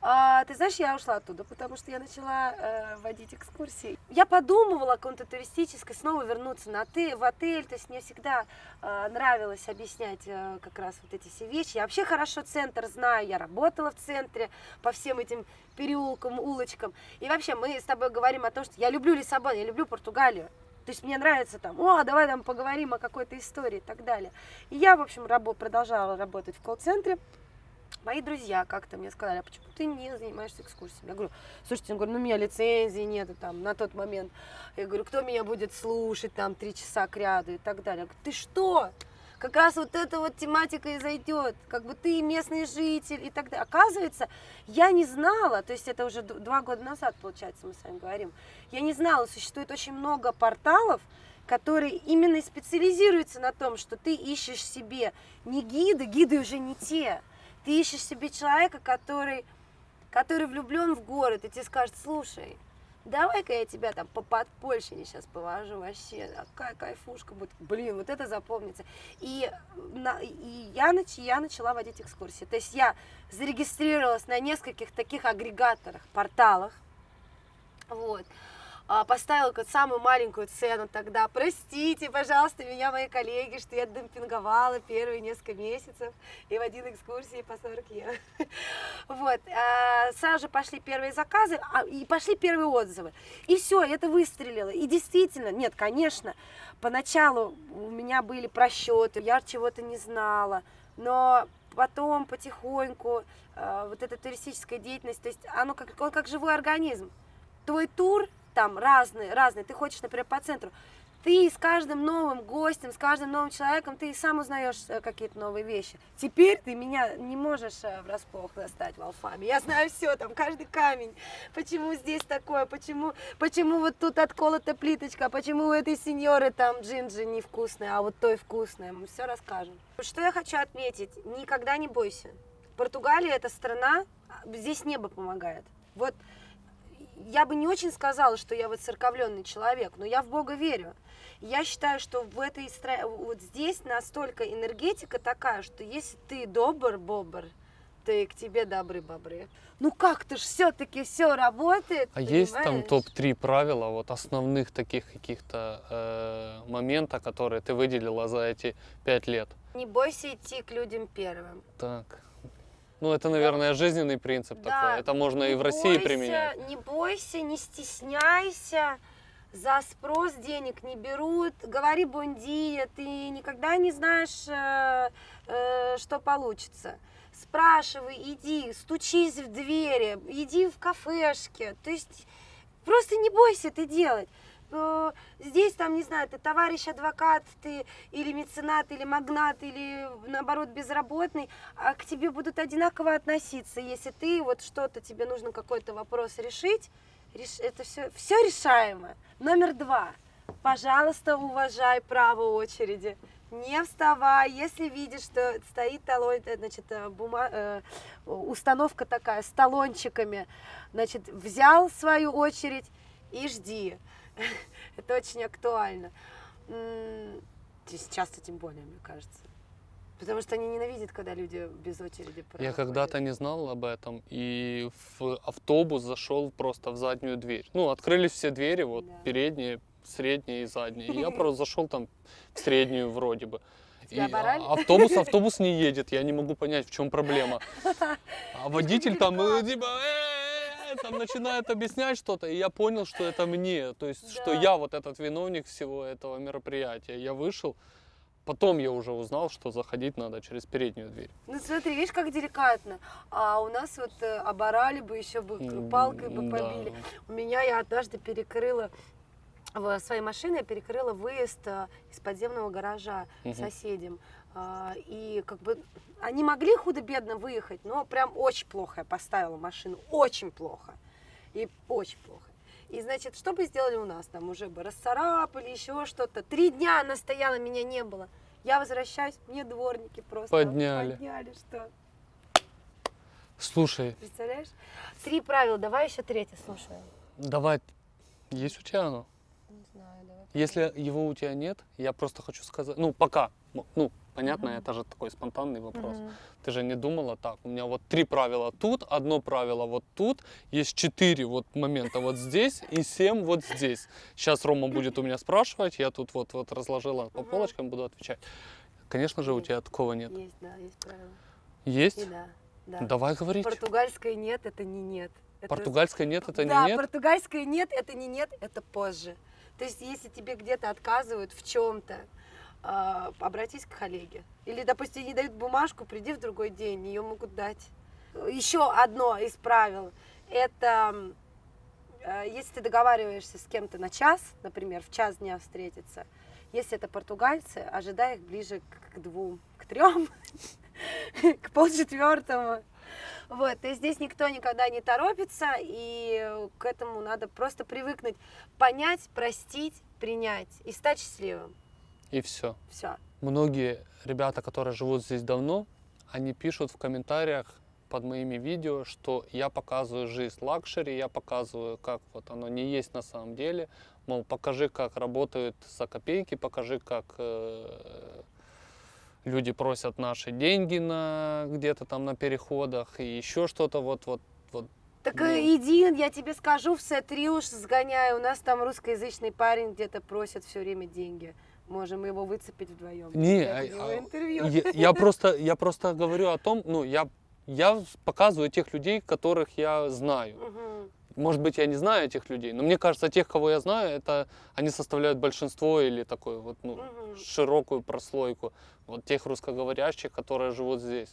А, ты знаешь, я ушла оттуда, потому что я начала э, водить экскурсии. Я подумывала о каком-то туристической снова вернуться на ты, в отель. То есть мне всегда э, нравилось объяснять э, как раз вот эти все вещи. Я вообще хорошо центр знаю, я работала в центре по всем этим переулкам, улочкам. И вообще мы с тобой говорим о том, что я люблю Лиссабон, я люблю Португалию. То есть мне нравится там, о, давай там поговорим о какой-то истории и так далее. И я, в общем, рабо- продолжала работать в колл-центре. Мои друзья как-то мне сказали, а почему ты не занимаешься экскурсиями? Я говорю, слушайте, я говорю, ну у меня лицензии нету там на тот момент. Я говорю, кто меня будет слушать там три часа к ряду и так далее. Я говорю, ты что? как раз вот эта вот тематика и зайдет, как бы ты местный житель и так далее. Оказывается, я не знала, то есть это уже два года назад, получается, мы с вами говорим, я не знала, существует очень много порталов, которые именно специализируются на том, что ты ищешь себе не гиды, гиды уже не те, ты ищешь себе человека, который, который влюблен в город, и тебе скажет, слушай, давай-ка я тебя там по подпольщине сейчас повожу вообще, какая кайфушка будет, блин, вот это запомнится. И, на- и я, нач, я начала водить экскурсии, то есть я зарегистрировалась на нескольких таких агрегаторах, порталах, вот, А, поставила какую-то самую маленькую цену тогда. Простите, пожалуйста, меня мои коллеги, что я демпинговала первые несколько месяцев и водила экскурсии по 40 евро. Вот, а, сразу же пошли первые заказы, а, и пошли первые отзывы. И все, это выстрелило. И действительно, нет, конечно, поначалу у меня были просчеты, я чего-то не знала, но потом потихоньку вот эта туристическая деятельность, то есть оно как, как живой организм. Твой тур там разный, разный, ты хочешь, например, по центру, ты с каждым новым гостем, с каждым новым человеком, ты сам узнаешь э, какие-то новые вещи. Теперь ты меня не можешь э, врасплох достать в Алфаме. Я знаю все, там каждый камень. Почему здесь такое, почему, почему вот тут отколота плиточка, почему у этой сеньоры там джинджи невкусная, а вот той вкусная. Мы все расскажем. Что я хочу отметить, никогда не бойся. Португалия это страна, а, здесь небо помогает. Вот я бы не очень сказала, что я вот церковленный человек, но я в Бога верю. Я считаю, что в этой стра- вот здесь настолько энергетика такая, что если ты добр, бобр, то и к тебе добры бобры. Ну как-то ж все-таки все работает. А есть там понимаешь? топ-3 правила, вот основных таких каких-то э, момента, которые ты выделила за эти пять лет? Не бойся идти к людям первым. Так. Ну, это, наверное, жизненный принцип Да, такой. Это можно и в России бойся, применять. Не бойся, не стесняйся. За спрос денег не берут. Говори бундия, ты никогда не знаешь, э, э, что получится. Спрашивай, иди, стучись в двери, иди в кафешки. То есть просто не бойся это делать. Э, Здесь, там, не знаю, ты товарищ адвокат, ты или меценат, или магнат, или наоборот безработный, а к тебе будут одинаково относиться, если ты вот что-то, тебе нужно какой-то вопрос решить, реш- это все, все решаемо. Номер два. Пожалуйста, уважай право очереди. Не вставай, если видишь, что стоит талон, э, значит, э, бума- э, установка такая с талончиками, значит, взял свою очередь и жди. Это очень актуально. М, Сейчас-то тем более, мне кажется. Потому что они ненавидят, когда люди без очереди Я проходят. когда-то не знал об этом, и в автобус зашел просто в заднюю дверь. Ну, открылись все двери, вот Да. передние, средние и задние. И я просто зашел там в среднюю вроде бы. И а- автобус, автобус не едет, я не могу понять, в чем проблема. А водитель там э, типа «Э-э-э», там начинает объяснять что-то, и я понял, что это мне, то есть, что Да. я вот этот виновник всего этого мероприятия. Я вышел, потом я уже узнал, что заходить надо через переднюю дверь. Ну смотри, видишь, как деликатно. А у нас вот э, оборали бы, еще бы палкой бы да. побили. У меня я однажды перекрыла в своей машине я перекрыла выезд э, из подземного гаража Мгм. соседям. А, И как бы они могли худо-бедно выехать, но прям очень плохо я поставила машину, очень плохо. И очень плохо. И, значит, что бы сделали у нас? Там уже бы расцарапали, еще что-то. Три дня она стояла, меня не было. Я возвращаюсь, мне дворники просто Подняли. подняли что? Слушай, Представляешь? Три правила, давай еще третье слушаю. давай, есть у тебя оно? Если его у тебя нет, я просто хочу сказать, ну пока, м- ну понятно, Мгм. это же такой спонтанный вопрос. Мгм. Ты же не думала так, у меня вот три правила тут, одно правило вот тут, есть четыре вот момента вот здесь и семь вот здесь. Сейчас Рома будет у меня спрашивать, я тут вот вот разложила по полочкам, буду отвечать. Конечно же, у тебя такого нет. Есть, да, есть правила. Есть? И да, да. Давай говорить. Португальское нет, это не нет. Это Португальское нет, это да, не нет. португальское нет, это не нет, это позже. То есть, если тебе где-то отказывают в чем-то, обратись к коллеге. Или, допустим, не дают бумажку, приди в другой день, ее могут дать. Еще одно из правил – это э, если ты договариваешься с кем-то на час, например, в час дня встретиться, Если это португальцы, ожидай их ближе к двум, к трем, к полчетвертому. Вот, есть здесь никто никогда не торопится, и к этому надо просто привыкнуть, понять, простить, принять и стать счастливым. И все. Все. Многие ребята, которые живут здесь давно, они пишут в комментариях под моими видео, что я показываю жизнь luxury, я показываю, как вот оно не есть на самом деле. Мол, покажи, как работают за копейки, покажи, как э, люди просят наши деньги на где-то там на переходах и еще что-то вот вот вот. Так Ну. э, иди, я тебе скажу, в Сет-3 уж сгоняю. У нас там русскоязычный парень где-то просит все время деньги. Можем его выцепить вдвоем. Не, у а- а, интервью. Я, я просто я просто говорю о том, ну я я показываю тех людей, которых я знаю. Мгм. Может быть, я не знаю этих людей, но мне кажется, тех, кого я знаю, это они составляют большинство или такую вот ну, широкую прослойку вот тех русскоговорящих, которые живут здесь.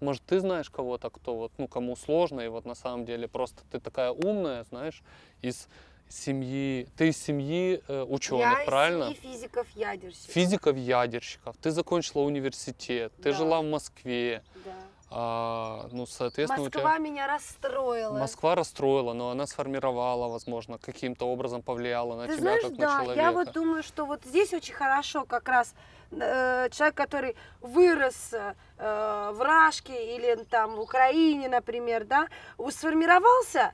Может, ты знаешь кого-то, кто вот, ну, кому сложно, и вот на самом деле просто ты такая умная, знаешь, из семьи, ты из семьи э, ученых, Я из правильно? семьи физиков-ядерщиков. Физиков-ядерщиков, ты закончила университет, ты Да. жила в Москве, Да. А, ну, соответственно, у тебя... Москва меня расстроила. Москва расстроила, но она сформировала, возможно, каким-то образом повлияла на Ты тебя знаешь, как на да, человека. я вот думаю, что вот здесь очень хорошо как раз э, человек, который вырос э, в Рашке или там в Украине, например, да, сформировался,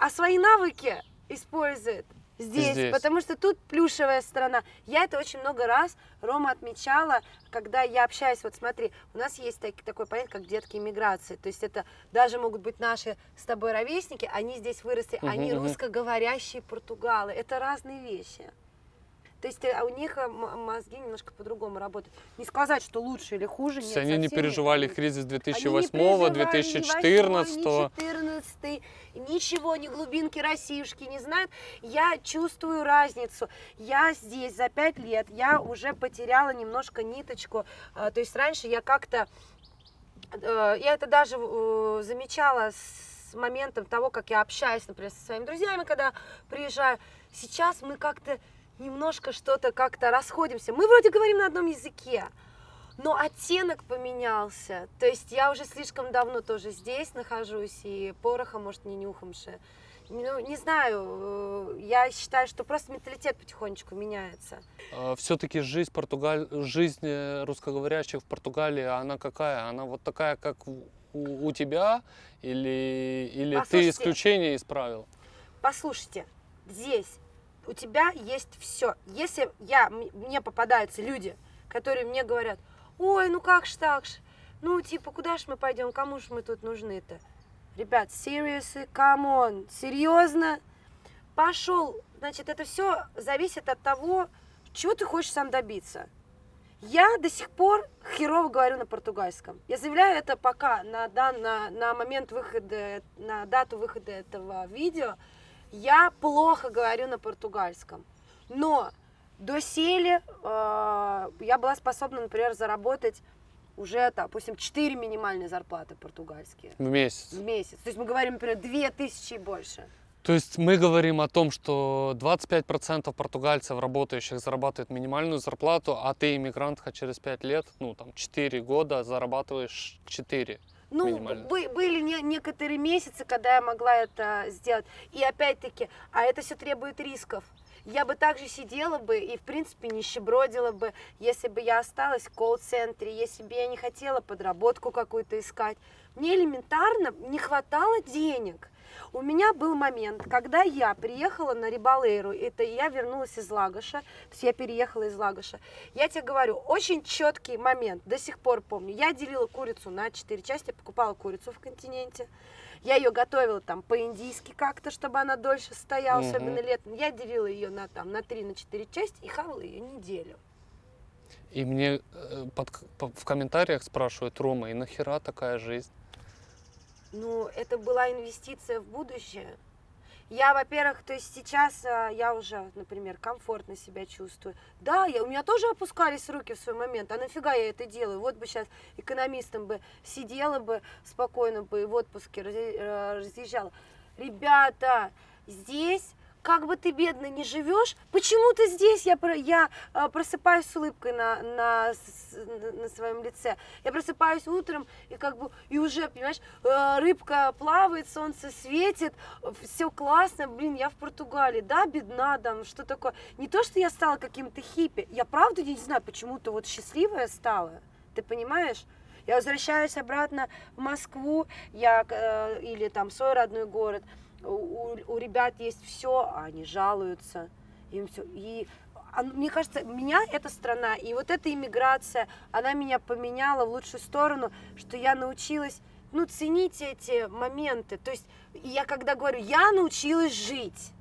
а свои навыки использует здесь, Здесь. потому что тут плюшевая страна. Я это очень много раз, Рома, отмечала, когда я общаюсь, вот смотри, у нас есть так- такое понятие, как детки иммиграции, то есть это даже могут быть наши с тобой ровесники, они здесь выросли, Мгм, они мгм. русскоговорящие португалы, это разные вещи. То есть э, у них э, мозги немножко по-другому работают. Не сказать, что лучше или хуже. То есть нет, они не нет. переживали Они- кризис они не 2008 переживали ни 2014 восьмой, ни 14 ничего, ни глубинки Россиюшки не знают. Я чувствую разницу. Я здесь за пять лет, я уже потеряла немножко ниточку. А, То есть раньше я как-то, э, я это даже замечала с моментом того, как я общаюсь, например, со своими друзьями, когда приезжаю. Сейчас мы как-то немножко что-то как-то расходимся. Мы вроде говорим на одном языке, но оттенок поменялся. То есть я уже слишком давно тоже здесь нахожусь, и пороха, может, не нюхамши. Ну, не знаю, э, я считаю, что просто менталитет потихонечку меняется. Все-таки жизнь, Португаль... жизнь э, русскоговорящих в Португалии, она какая? Она вот такая, как у, у тебя? Или, или ты исключение из правил? Послушайте, здесь у тебя есть все. Если я, мне попадаются люди, которые мне говорят, ой, ну как ж так ж, ну типа, куда ж мы пойдем, кому ж мы тут нужны-то? Ребят, seriously, come on, серьезно? Пошел, значит, это все зависит от того, чего ты хочешь сам добиться. Я до сих пор херово говорю на португальском. Я заявляю это пока на, дан- на, на момент выхода, на дату выхода этого видео, я плохо говорю на португальском. Но доселе э, я была способна, например, заработать уже, допустим, 4 минимальные зарплаты португальские В месяц. в месяц. То есть мы говорим, например, 2000 и больше. То есть мы говорим о том, что 25% португальцев, работающих, зарабатывают минимальную зарплату, а ты, иммигрантка, через 5 лет, ну там 4 года, зарабатываешь 4. Ну, бы- были не- некоторые месяцы, когда я могла это сделать. И опять-таки, а это все требует рисков. Я бы также сидела бы и, в принципе, нищебродила бы, если бы я осталась в колл-центре, если бы я не хотела подработку какую-то искать. Мне элементарно не хватало денег. У меня был момент, когда я приехала на Рибалейру, это я вернулась из Лагоша, то есть я переехала из Лагоша. Я тебе говорю, очень четкий момент, до сих пор помню. Я делила курицу на четыре части, покупала курицу в континенте. Я ее готовила там по-индийски как-то, чтобы она дольше стояла, Мгм. особенно летом. Я делила ее на там на три, на четыре части и хавала ее неделю. И мне э, под в комментариях спрашивают, Рома, и нахера такая жизнь? Ну, это была инвестиция в будущее. Я, во-первых, то есть сейчас а, я уже, например, комфортно себя чувствую. Да, я, у меня тоже опускались руки в свой момент. А нафига я это делаю? Вот бы сейчас экономистом бы сидела бы спокойно бы и в отпуске э, разъезжала. Ребята, здесь как бы ты бедно не живешь, почему ты здесь? Я, я э, просыпаюсь с улыбкой на, на, на- своем лице. Я просыпаюсь утром, и как бы, и уже, понимаешь, э, рыбка плавает, солнце светит, все классно, блин, я в Португалии, да, бедна там, что такое. Не то, что я стала каким-то хиппи, я правда не знаю, почему-то вот счастливая стала, ты понимаешь? Я возвращаюсь обратно в Москву, я, э, или там свой родной город, у, у- ребят есть все, а они жалуются, им все. И мне кажется, меня эта страна и вот эта иммиграция, она меня поменяла в лучшую сторону, что я научилась, ну, ценить эти моменты. То есть я когда говорю, я научилась жить.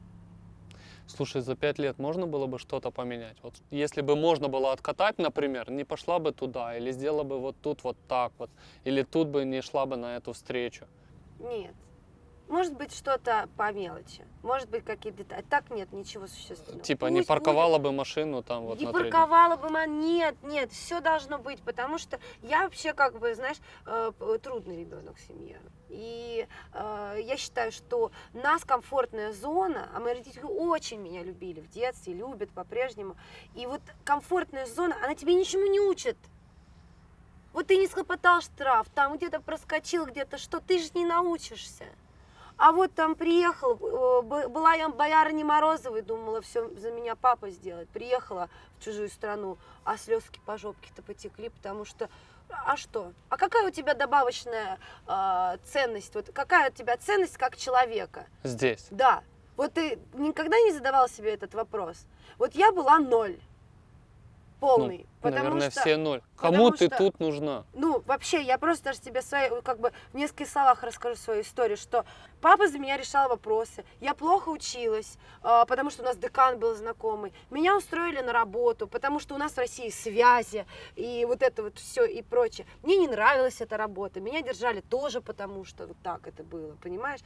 Слушай, за пять лет можно было бы что-то поменять? Вот если бы можно было откатать, например, не пошла бы туда, или сделала бы вот тут вот так вот, или тут бы не шла бы на эту встречу. Нет. Может быть, что-то по мелочи. Может быть, какие-то детали. Так нет, ничего существенного. Типа не Пусть будет. парковала бы машину там вот не на парковала бы, ма- нет, нет, все должно быть, потому что я вообще как бы, знаешь, э, трудный ребенок в семье. И э, я считаю, что нас комфортная зона, а мои родители очень меня любили в детстве, любят по-прежнему. И вот комфортная зона, она тебе ничему не учит. Вот ты не схлопотал штраф, там где-то проскочил, где-то что, ты же не научишься. А вот там приехал, э, была я боярыней Морозовой, думала, все за меня папа сделает. Приехала в чужую страну, а слезки по жопке-то потекли, потому что, а что? А какая у тебя добавочная э, ценность? Вот какая у тебя ценность как человека? Здесь. Да. Вот ты никогда не задавал себе этот вопрос? Вот я была ноль. Полный. Ну, потому наверное, что... все ноль. Кому ты что- тут нужна? Ну, вообще, я просто даже тебе свои, как бы в нескольких словах расскажу свою историю, что папа за меня решал вопросы, я плохо училась, а, потому что у нас декан был знакомый, меня устроили на работу, потому что у нас в России связи и вот это вот все и прочее. Мне не нравилась эта работа, меня держали тоже потому, что вот так это было, понимаешь?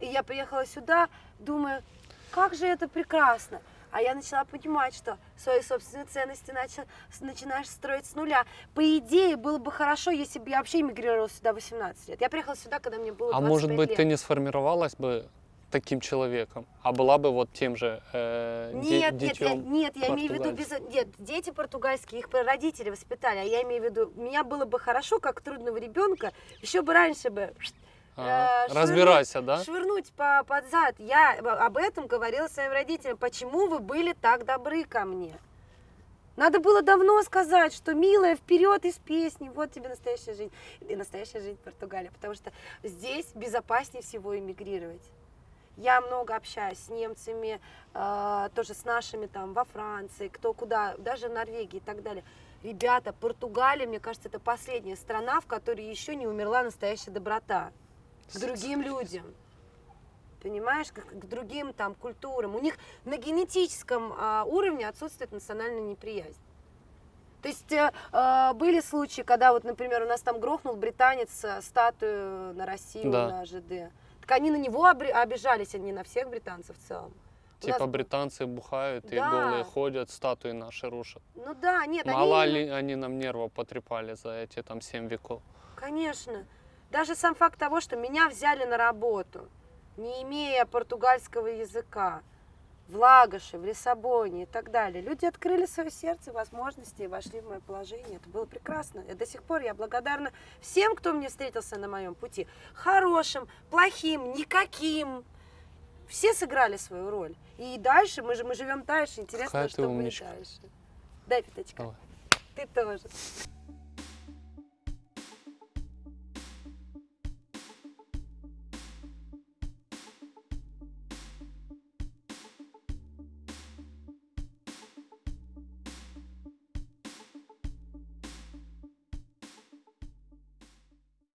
И я приехала сюда, думаю, как же это прекрасно. А я начала понимать, что свои собственные ценности начал, с- начинаешь строить с нуля. По идее, было бы хорошо, если бы я вообще эмигрировала сюда в 18 лет. Я приехала сюда, когда мне было А 25 может быть, лет. ты не сформировалась бы таким человеком, а была бы вот тем же э, де- Нет, нет, я, нет, имею в виду без... Нет, дети португальские, их родители воспитали, а я имею в виду, меня было бы хорошо, как трудного ребенка, еще бы раньше бы Ага. э, швырнуть- Разбирайся, да? швырнуть по, под зад. Я об- об этом говорила своим родителям. Почему вы были так добры ко мне? Надо было давно сказать, что, милая, вперед из песни, вот тебе настоящая жизнь. И настоящая жизнь в Португалии, потому что здесь безопаснее всего эмигрировать. Я много общаюсь с немцами, э, тоже с нашими там во Франции, кто куда, даже в Норвегии и так далее. Ребята, Португалия, мне кажется, это последняя страна, в которой еще не умерла настоящая доброта к другим людям. Понимаешь, как к другим там культурам. У них на генетическом а, уровне отсутствует национальная неприязнь. То есть э, э, были случаи, когда вот, например, у нас там грохнул британец э, статую на Россию Да. на ЖД. Так они на него обижались, а не на всех британцев в целом. Типа нас- британцы бухают и Да. голые ходят, статуи наши рушат. Ну да, нет, Мало они... ли они нам нервов потрепали за эти там 7 веков. Конечно. Даже сам факт того, что меня взяли на работу, не имея португальского языка, в Лагоше, в Лиссабоне и так далее. Люди открыли свое сердце, возможности и вошли в мое положение. Это было прекрасно. И до сих пор я благодарна всем, кто мне встретился на моем пути. Хорошим, плохим, никаким. Все сыграли свою роль. И дальше мы же мы живем дальше. Интересно, Какая что будет дальше. Дай пятачка. Давай. Ты тоже.